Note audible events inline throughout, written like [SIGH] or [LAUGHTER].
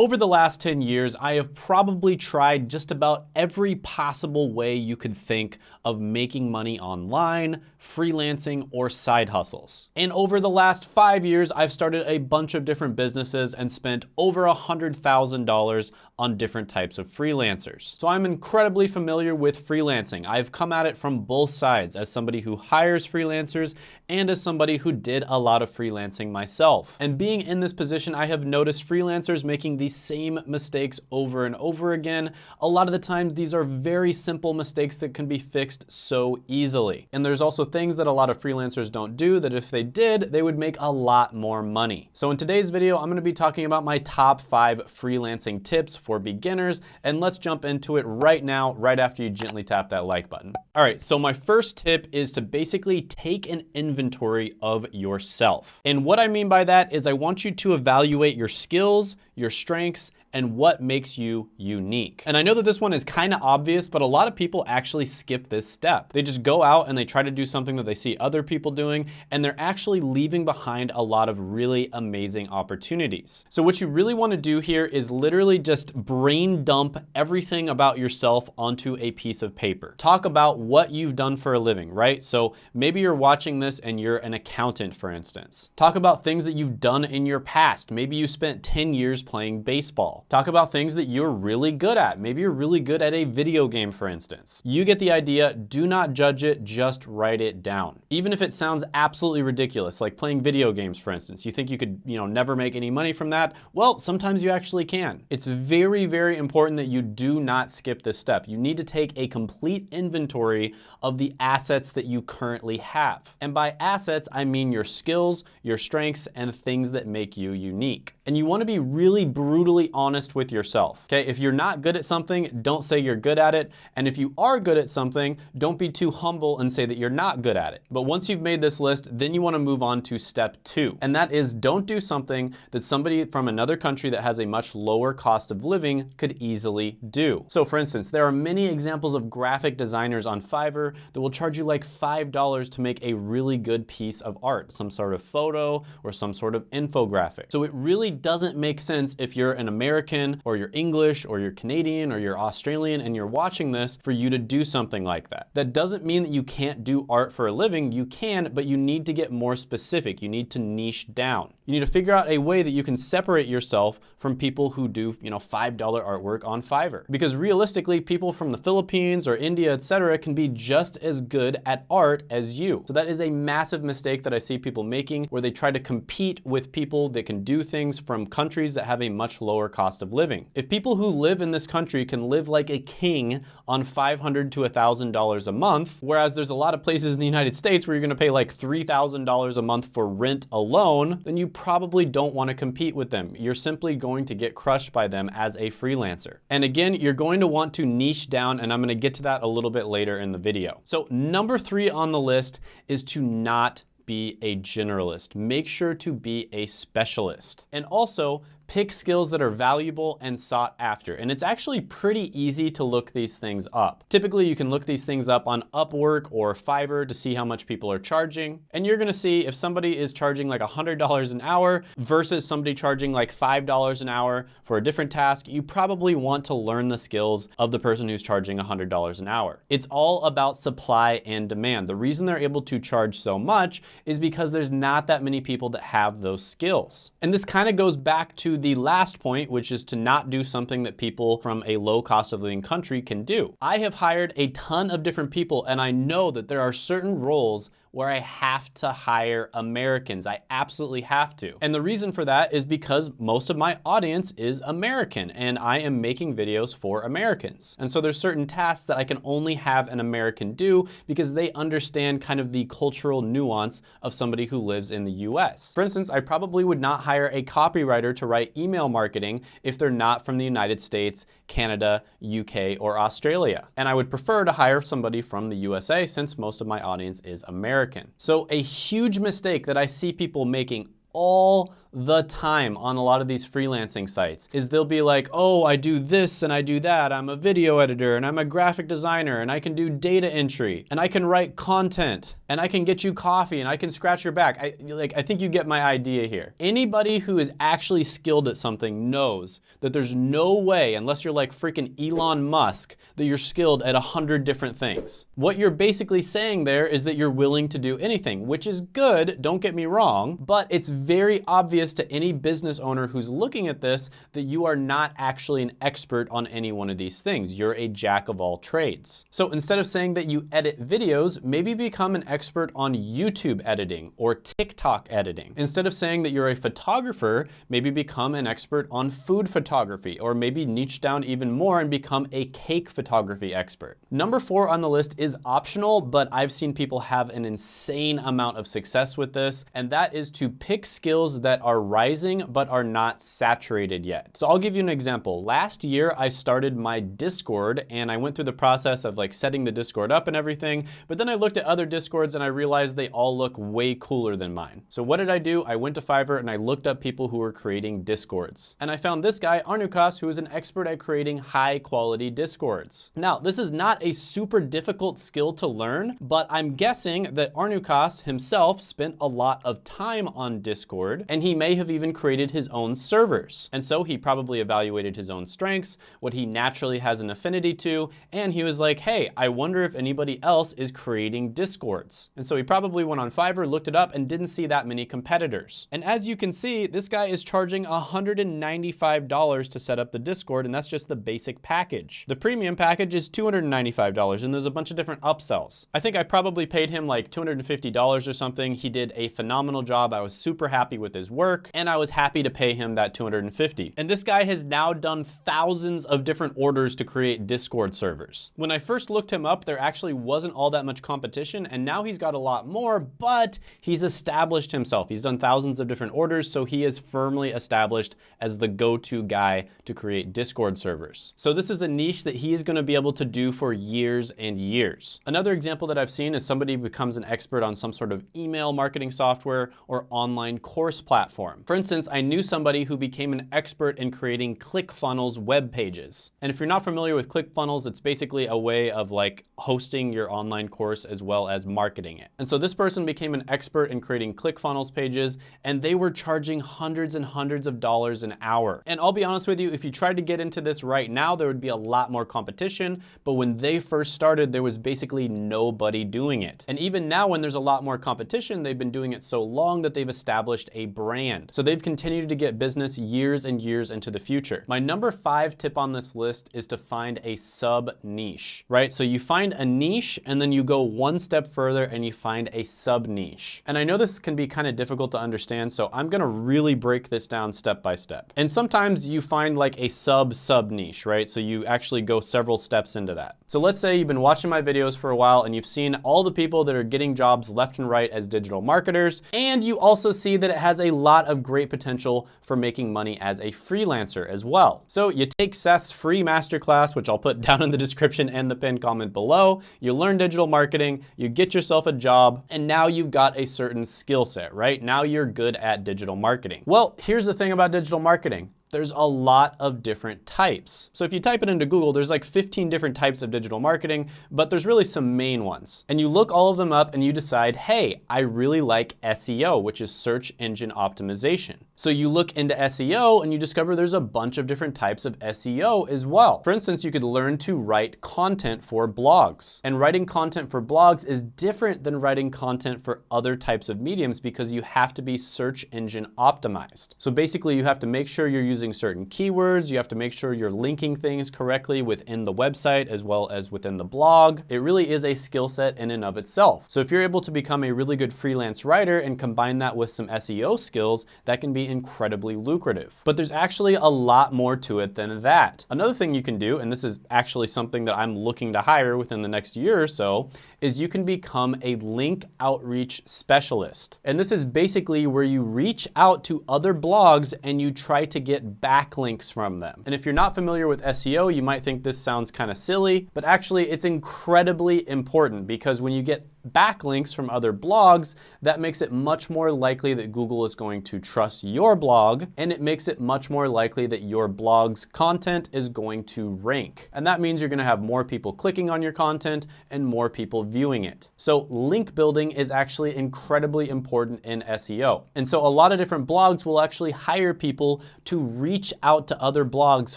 Over the last 10 years, I have probably tried just about every possible way you could think of making money online, freelancing, or side hustles. And over the last five years, I've started a bunch of different businesses and spent over $100,000 on different types of freelancers. So I'm incredibly familiar with freelancing. I've come at it from both sides as somebody who hires freelancers and as somebody who did a lot of freelancing myself. And being in this position, I have noticed freelancers making the same mistakes over and over again. A lot of the times, these are very simple mistakes that can be fixed so easily. And there's also things that a lot of freelancers don't do that if they did, they would make a lot more money. So in today's video, I'm gonna be talking about my top five freelancing tips for beginners, and let's jump into it right now, right after you gently tap that like button. All right, so my first tip is to basically take an inventory of yourself. And what I mean by that is I want you to evaluate your skills, your strengths, and what makes you unique. And I know that this one is kind of obvious, but a lot of people actually skip this step. They just go out and they try to do something that they see other people doing, and they're actually leaving behind a lot of really amazing opportunities. So what you really wanna do here is literally just brain dump everything about yourself onto a piece of paper. Talk about what you've done for a living, right? So maybe you're watching this and you're an accountant, for instance. Talk about things that you've done in your past. Maybe you spent 10 years playing baseball. Talk about things that you're really good at. Maybe you're really good at a video game, for instance. You get the idea, do not judge it, just write it down. Even if it sounds absolutely ridiculous, like playing video games, for instance. You think you could, you know, never make any money from that? Well, sometimes you actually can. It's very, very important that you do not skip this step. You need to take a complete inventory of the assets that you currently have. And by assets, I mean your skills, your strengths, and things that make you unique. And you wanna be really brutally honest honest with yourself, okay? If you're not good at something, don't say you're good at it. And if you are good at something, don't be too humble and say that you're not good at it. But once you've made this list, then you wanna move on to step two. And that is don't do something that somebody from another country that has a much lower cost of living could easily do. So for instance, there are many examples of graphic designers on Fiverr that will charge you like $5 to make a really good piece of art, some sort of photo or some sort of infographic. So it really doesn't make sense if you're an American American or you're English or you're Canadian or you're Australian and you're watching this for you to do something like that. That doesn't mean that you can't do art for a living. You can, but you need to get more specific. You need to niche down. You need to figure out a way that you can separate yourself from people who do, you know, $5 artwork on Fiverr. Because realistically, people from the Philippines or India, etc., can be just as good at art as you. So that is a massive mistake that I see people making where they try to compete with people that can do things from countries that have a much lower cost of living. If people who live in this country can live like a king on 500 to $1,000 a month, whereas there's a lot of places in the United States where you're gonna pay like $3,000 a month for rent alone, then you probably don't wanna compete with them. You're simply going to get crushed by them as a freelancer. And again, you're going to want to niche down, and I'm gonna get to that a little bit later in the video. So number three on the list is to not be a generalist. Make sure to be a specialist. And also, pick skills that are valuable and sought after. And it's actually pretty easy to look these things up. Typically, you can look these things up on Upwork or Fiverr to see how much people are charging. And you're gonna see if somebody is charging like $100 an hour versus somebody charging like $5 an hour for a different task, you probably want to learn the skills of the person who's charging $100 an hour. It's all about supply and demand. The reason they're able to charge so much is because there's not that many people that have those skills. And this kind of goes back to the last point, which is to not do something that people from a low cost of living country can do. I have hired a ton of different people and I know that there are certain roles where I have to hire Americans. I absolutely have to. And the reason for that is because most of my audience is American and I am making videos for Americans. And so there's certain tasks that I can only have an American do because they understand kind of the cultural nuance of somebody who lives in the US. For instance, I probably would not hire a copywriter to write email marketing if they're not from the United States, Canada, UK, or Australia. And I would prefer to hire somebody from the USA since most of my audience is American. So a huge mistake that I see people making all the time on a lot of these freelancing sites is they'll be like, oh, I do this and I do that. I'm a video editor and I'm a graphic designer and I can do data entry and I can write content and I can get you coffee and I can scratch your back. I, like, I think you get my idea here. Anybody who is actually skilled at something knows that there's no way, unless you're like freaking Elon Musk, that you're skilled at a hundred different things. What you're basically saying there is that you're willing to do anything, which is good, don't get me wrong, but it's very obvious to any business owner who's looking at this that you are not actually an expert on any one of these things. You're a jack of all trades. So instead of saying that you edit videos, maybe become an expert on YouTube editing or TikTok editing. Instead of saying that you're a photographer, maybe become an expert on food photography or maybe niche down even more and become a cake photography expert. Number four on the list is optional, but I've seen people have an insane amount of success with this, and that is to pick skills that are rising but are not saturated yet. So I'll give you an example. Last year, I started my Discord and I went through the process of like setting the Discord up and everything, but then I looked at other Discords and I realized they all look way cooler than mine. So what did I do? I went to Fiverr and I looked up people who were creating Discords. And I found this guy, Arnukas, who is an expert at creating high quality Discords. Now, this is not a super difficult skill to learn, but I'm guessing that Arnukas himself spent a lot of time on Discord and he may have even created his own servers. And so he probably evaluated his own strengths, what he naturally has an affinity to, and he was like, hey, I wonder if anybody else is creating Discords. And so he probably went on Fiverr, looked it up, and didn't see that many competitors. And as you can see, this guy is charging $195 to set up the Discord, and that's just the basic package. The premium package is $295, and there's a bunch of different upsells. I think I probably paid him like $250 or something. He did a phenomenal job. I was super happy with his work, and I was happy to pay him that 250. And this guy has now done thousands of different orders to create Discord servers. When I first looked him up, there actually wasn't all that much competition, and now he's got a lot more, but he's established himself. He's done thousands of different orders, so he is firmly established as the go-to guy to create Discord servers. So this is a niche that he is gonna be able to do for years and years. Another example that I've seen is somebody becomes an expert on some sort of email marketing software or online course platform. For instance, I knew somebody who became an expert in creating ClickFunnels web pages. And if you're not familiar with ClickFunnels, it's basically a way of like hosting your online course as well as marketing it. And so this person became an expert in creating ClickFunnels pages and they were charging hundreds and hundreds of dollars an hour. And I'll be honest with you, if you tried to get into this right now, there would be a lot more competition. But when they first started, there was basically nobody doing it. And even now when there's a lot more competition, they've been doing it so long that they've established a brand. So they've continued to get business years and years into the future. My number five tip on this list is to find a sub niche, right? So you find a niche and then you go one step further and you find a sub niche. And I know this can be kind of difficult to understand, so I'm gonna really break this down step by step. And sometimes you find like a sub sub niche, right? So you actually go several steps into that. So let's say you've been watching my videos for a while and you've seen all the people that are getting jobs left and right as digital marketers, and you also see that it has a lot of great potential for making money as a freelancer as well. So you take Seth's free masterclass, which I'll put [LAUGHS] down in the description and the pinned comment below, you learn digital marketing, you get yourself a job, and now you've got a certain skill set, right? Now you're good at digital marketing. Well, here's the thing about digital marketing there's a lot of different types. So if you type it into Google, there's like 15 different types of digital marketing, but there's really some main ones. And you look all of them up and you decide, hey, I really like SEO, which is search engine optimization. So you look into SEO and you discover there's a bunch of different types of SEO as well. For instance, you could learn to write content for blogs. And writing content for blogs is different than writing content for other types of mediums because you have to be search engine optimized. So basically you have to make sure you're using using certain keywords. You have to make sure you're linking things correctly within the website as well as within the blog. It really is a skill set in and of itself. So if you're able to become a really good freelance writer and combine that with some SEO skills, that can be incredibly lucrative. But there's actually a lot more to it than that. Another thing you can do, and this is actually something that I'm looking to hire within the next year or so, is you can become a link outreach specialist. And this is basically where you reach out to other blogs and you try to get backlinks from them. And if you're not familiar with SEO, you might think this sounds kind of silly, but actually it's incredibly important because when you get backlinks from other blogs, that makes it much more likely that Google is going to trust your blog, and it makes it much more likely that your blog's content is going to rank. And that means you're gonna have more people clicking on your content and more people viewing it. So link building is actually incredibly important in SEO. And so a lot of different blogs will actually hire people to reach out to other blogs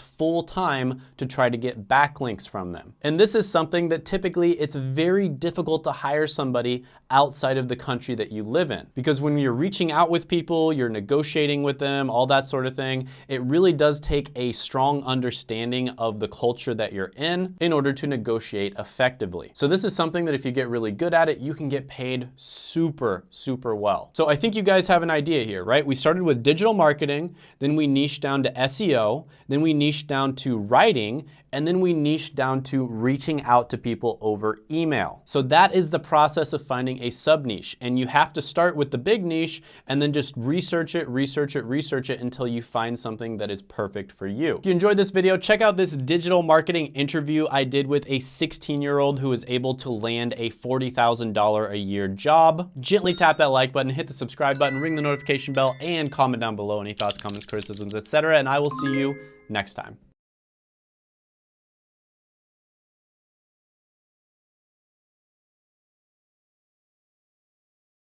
full time to try to get backlinks from them. And this is something that typically it's very difficult to hire somebody outside of the country that you live in. Because when you're reaching out with people, you're negotiating with them, all that sort of thing, it really does take a strong understanding of the culture that you're in in order to negotiate effectively. So this is something that if you get really good at it, you can get paid super, super well. So I think you guys have an idea here, right? We started with digital marketing, then we niched down to SEO, then we niched down to writing, and then we niche down to reaching out to people over email. So that is the process of finding a sub niche. And you have to start with the big niche and then just research it, research it, research it until you find something that is perfect for you. If you enjoyed this video, check out this digital marketing interview I did with a 16 year old who was able to land a $40,000 a year job. Gently tap that like button, hit the subscribe button, ring the notification bell, and comment down below any thoughts, comments, criticisms, etc. And I will see you next time.